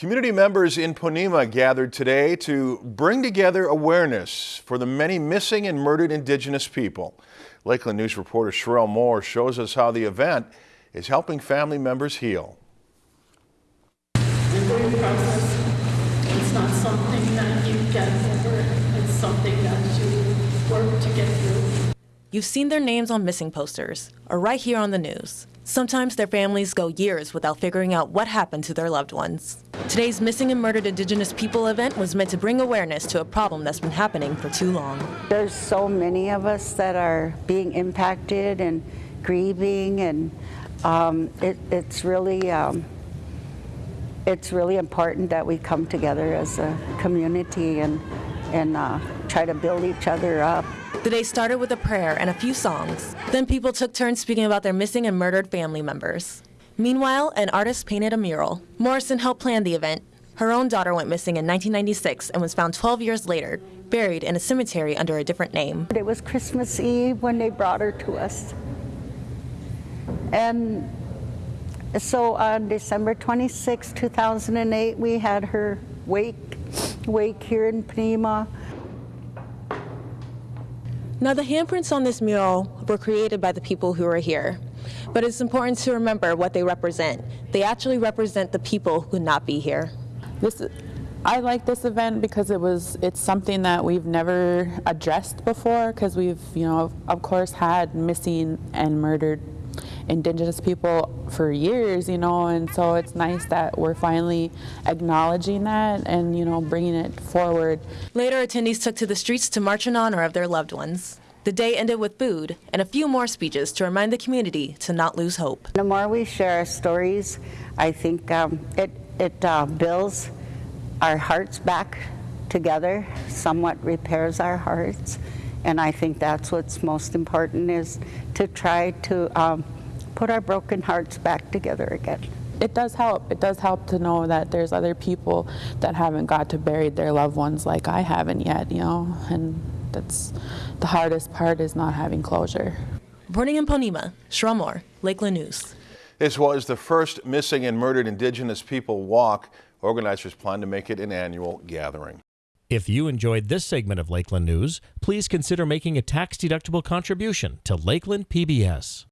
Community members in Ponemah gathered today to bring together awareness for the many missing and murdered Indigenous people. Lakeland News reporter Sherelle Moore shows us how the event is helping family members heal. It's not something that you get over, it's something that you work to get through. You've seen their names on missing posters or right here on the news. Sometimes their families go years without figuring out what happened to their loved ones. Today's Missing and Murdered Indigenous People event was meant to bring awareness to a problem that's been happening for too long. There's so many of us that are being impacted and grieving, and um, it, it's really um, it's really important that we come together as a community and and uh, try to build each other up. The day started with a prayer and a few songs. Then people took turns speaking about their missing and murdered family members. Meanwhile, an artist painted a mural. Morrison helped plan the event. Her own daughter went missing in 1996 and was found 12 years later, buried in a cemetery under a different name. It was Christmas Eve when they brought her to us. And so on December 26, 2008, we had her wake, wake here in Ponemah. Now, the handprints on this mural were created by the people who are here. But it's important to remember what they represent. They actually represent the people who could not be here. This, I like this event because it was it's something that we've never addressed before because we've you know of course had missing and murdered indigenous people for years you know and so it's nice that we're finally acknowledging that and you know bringing it forward later attendees took to the streets to march in honor of their loved ones the day ended with food and a few more speeches to remind the community to not lose hope. The more we share our stories, I think um, it, it uh, builds our hearts back together, somewhat repairs our hearts. And I think that's what's most important is to try to um, put our broken hearts back together again. It does help. It does help to know that there's other people that haven't got to bury their loved ones like I haven't yet, you know, and that's the hardest part is not having closure. Reporting in Ponemah, Sherelle Moore, Lakeland News. This was the first missing and murdered Indigenous people walk. Organizers plan to make it an annual gathering. If you enjoyed this segment of Lakeland News, please consider making a tax-deductible contribution to Lakeland PBS.